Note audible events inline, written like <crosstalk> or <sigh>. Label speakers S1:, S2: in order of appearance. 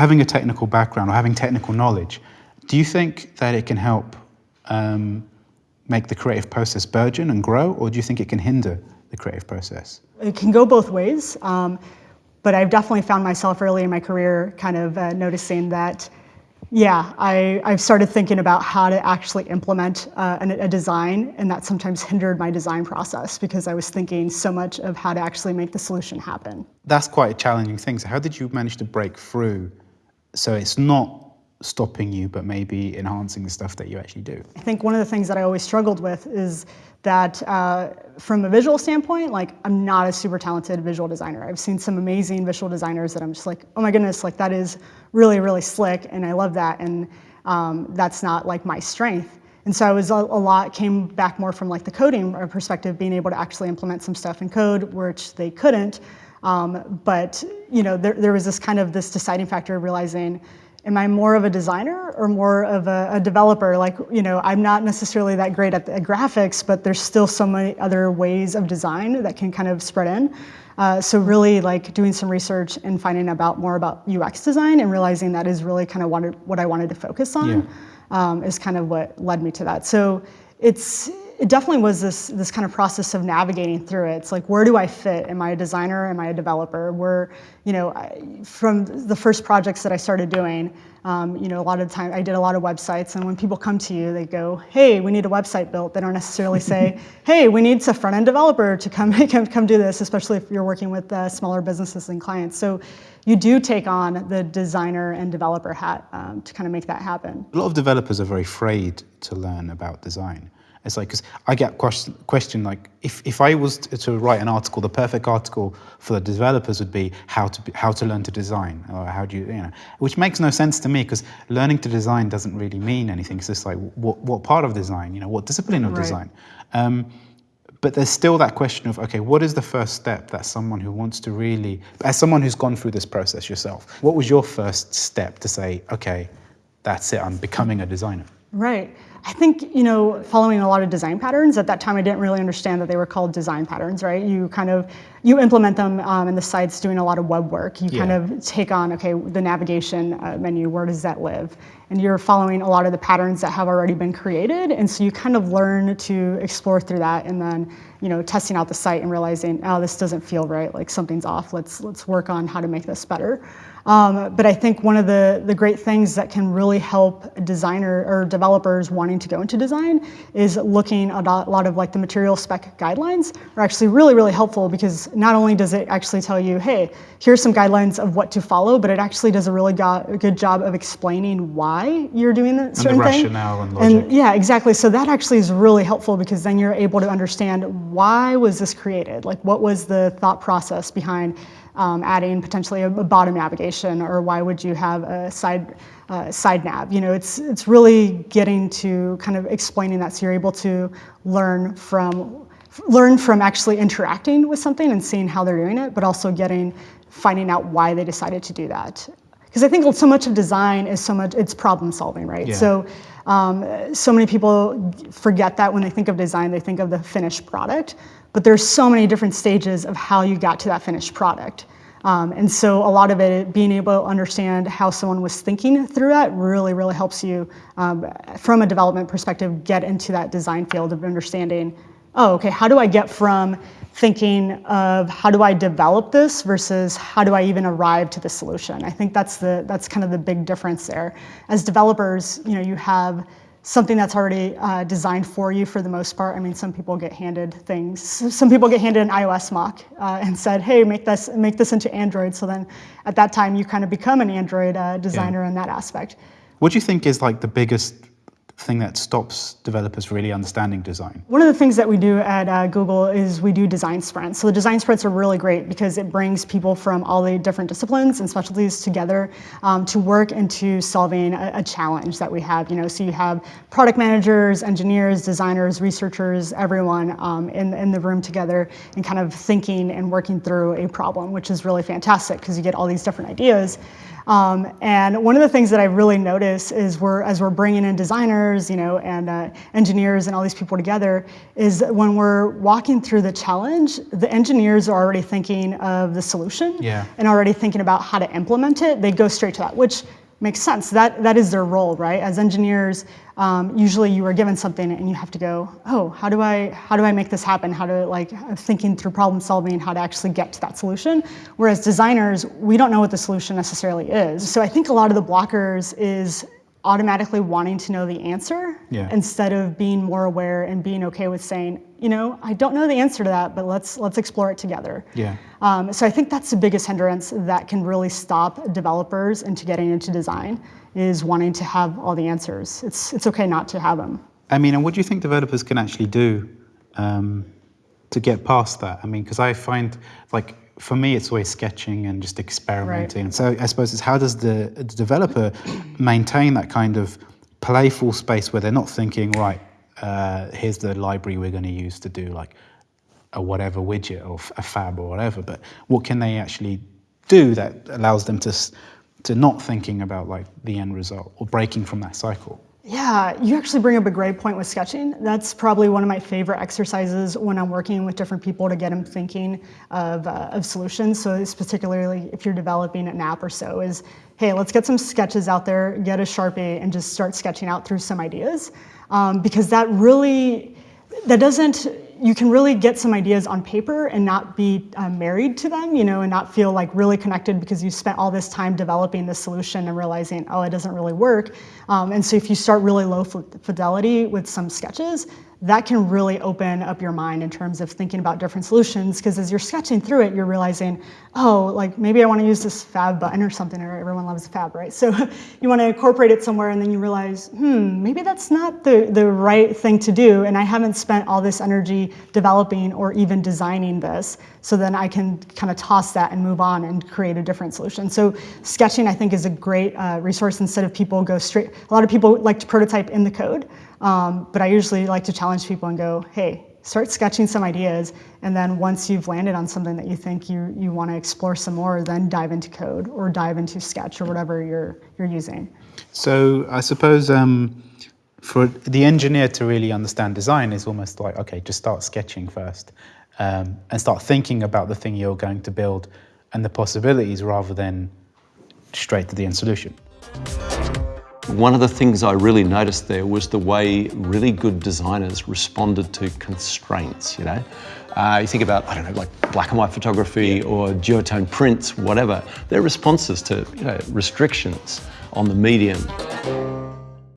S1: having a technical background or having technical knowledge, do you think that it can help um, make the creative process burgeon and grow, or do you think it can hinder the creative process?
S2: It can go both ways, um, but I've definitely found myself early in my career kind of uh, noticing that yeah, I, I've started thinking about how to actually implement uh, a, a, design, and that sometimes hindered my design process because I was thinking so much of how to actually make the solution happen.
S1: That's quite a challenging thing. So how did you manage to break through so it's not stopping you, but maybe enhancing the stuff that you actually do?
S2: I think one of the things that I always struggled with is that uh, from a visual standpoint, like I'm not a super talented visual designer. I've seen some amazing visual designers that I'm just like, oh my goodness, like that is really, really slick and I love that. And um, that's not like my strength. And so I was a, a, lot, came back more from like the coding perspective, being able to actually implement some stuff in code, which they couldn't. Um, but you know, there, there was this kind of this deciding factor of realizing, am I more of a designer or more of a, a, developer? Like, you know, I'm not necessarily that great at the graphics, but there's still so many other ways of design that can kind of spread in. Uh, so really like doing some research and finding about more about UX design and realizing that is really kind of wanted, what I wanted to focus on yeah. um, is kind of what led me to that. So it's, it definitely was this, this kind of process of navigating through it. It's like, where do I fit? Am I a designer? Am I a developer? Where, you know, from the first projects that I started doing, um, you know, a lot of the time I did a lot of websites and when people come to you, they go, hey, we need a website built. They don't necessarily say, <laughs> hey, we need a front-end developer to come, <laughs> come, come do this, especially if you're working with uh, smaller businesses and clients. So you do take on the designer and developer hat um, to kind of make that happen.
S1: A lot of developers are very afraid to learn about design. It's like, because I get question, question like, if, if I was to write an article, the perfect article for the developers would be how to, be, how to learn to design, or how do you, you know, which makes no sense to me because learning to design doesn't really mean anything. It's just like, what, what part of design, you know, what discipline of right. design? Um, but there's still that question of, okay, what is the first step that someone who wants to really, as someone who's gone through this process yourself, what was your first step to say, okay, that's it, I'm becoming a designer?
S2: Right. I think, you know, following a lot of design patterns, at that time I didn't really understand that they were called design patterns, right? You kind of, you implement them um, and the site's doing a lot of web work. You yeah. kind of take on, okay, the navigation uh, menu, where does that live? And you're following a lot of the patterns that have already been created. And so you kind of learn to explore through that and then, you know, testing out the site and realizing, oh, this doesn't feel right, like something's off. Let's, let's work on how to make this better. Um, but I think one of the, the great things that can really help designer or developers wanting to go into design is looking at a lot of like the material spec guidelines are actually really, really helpful because not only does it actually tell you, hey, here's some guidelines of what to follow, but it actually does a really go good job of explaining why you're doing a certain
S1: and the
S2: thing.
S1: rationale and logic.
S2: And yeah, exactly. So that actually is really helpful because then you're able to understand why was this created? Like what was the thought process behind um, adding potentially a, bottom navigation or why would you have a side, uh, side nav? You know, it's, it's really getting to kind of explaining that so you're able to learn from, learn from actually interacting with something and seeing how they're doing it, but also getting, finding out why they decided to do that. Because I think so much of design is so much, it's problem solving, right? Yeah. So, um, so many people forget that when they think of design, they think of the finished product. But there's so many different stages of how you got to that finished product. Um, and so a lot of it, being able to understand how someone was thinking through that really, really helps you, um, from a development perspective, get into that design field of understanding, oh, okay, how do I get from thinking of how do I develop this versus how do I even arrive to the solution? I think that's, the, that's kind of the big difference there. As developers, you know, you have something that's already uh, designed for you for the most part. I mean, some people get handed things. Some people get handed an iOS mock uh, and said, hey, make this, make this into Android. So then at that time, you kind of become an Android uh, designer yeah. in that aspect.
S1: What do you think is like the biggest thing that stops developers really understanding design?
S2: One of the things that we do at uh, Google is we do design sprints. So the design sprints are really great because it brings people from all the different disciplines and specialties together um, to work into solving a, a, challenge that we have. You know, so you have product managers, engineers, designers, researchers, everyone um, in, in the room together and kind of thinking and working through a problem, which is really fantastic because you get all these different ideas. Um, and one of the things that I really notice is we're, as we're bringing in designers, you know, and uh, engineers and all these people together, is when we're walking through the challenge, the engineers are already thinking of the solution
S1: Yeah.
S2: and already thinking about how to implement it. They go straight to that, which makes sense. That that is their role, right? As engineers, um, usually you are given something and you have to go, oh, how do I how do I make this happen? How to like thinking through problem solving, how to actually get to that solution. Whereas designers, we don't know what the solution necessarily is. So I think a lot of the blockers is automatically wanting to know the answer
S1: Yeah.
S2: instead of being more aware and being okay with saying, you know, I don't know the answer to that, but let's let's explore it together.
S1: Yeah.
S2: Um, so I think that's the biggest hindrance that can really stop developers into getting into design is wanting to have all the answers. It's it's okay not to have them.
S1: I mean, and what do you think developers can actually do um, to get past that? I mean, because I find like for me, it's always sketching and just experimenting. So I suppose it's how does the, the developer maintain that kind of playful space where they're not thinking, right, uh, here's the library we're going to use to do like a whatever widget or f- a fab or whatever, but what can they actually do that allows them to s- to not thinking about like the end result or breaking from that cycle?
S2: Yeah, you actually bring up a great point with sketching. That's probably one of my favorite exercises when I'm working with different people to get them thinking of, uh, of solutions. So it's particularly if you're developing an app or so is, hey, let's get some sketches out there, get a Sharpie and just start sketching out through some ideas. Um, because that really, that doesn't, you can really get some ideas on paper and not be uh, married to them, you know, and not feel like really connected because you spent all this time developing the solution and realizing, oh, it doesn't really work. Um, and so if you start really low fidelity with some sketches, that can really open up your mind in terms of thinking about different solutions. Because as you're sketching through it, you're realizing, oh, like maybe I want to use this fab button or something, or everyone loves fab, right? So <laughs> you want to incorporate it somewhere, and then you realize, hmm, maybe that's not the, the right thing to do, and I haven't spent all this energy developing or even designing this. So then I can kind of toss that and move on and create a different solution. So sketching, I think, is a great uh, resource instead of people go straight. A lot of people like to prototype in the code. Um, but I usually like to challenge people and go, hey, start sketching some ideas, and then once you've landed on something that you think you, you want to explore some more, then dive into code or dive into Sketch or whatever you're, you're using.
S1: So I suppose um, for the engineer to really understand design is almost like, okay, just start sketching first um, and start thinking about the thing you're going to build and the possibilities rather than straight to the end solution.
S3: One of the things I really noticed there was the way really good designers responded to constraints, you know? Uh, you think about, I don't know, like black and white photography or duotone prints, whatever. Their responses to, you know, restrictions on the medium.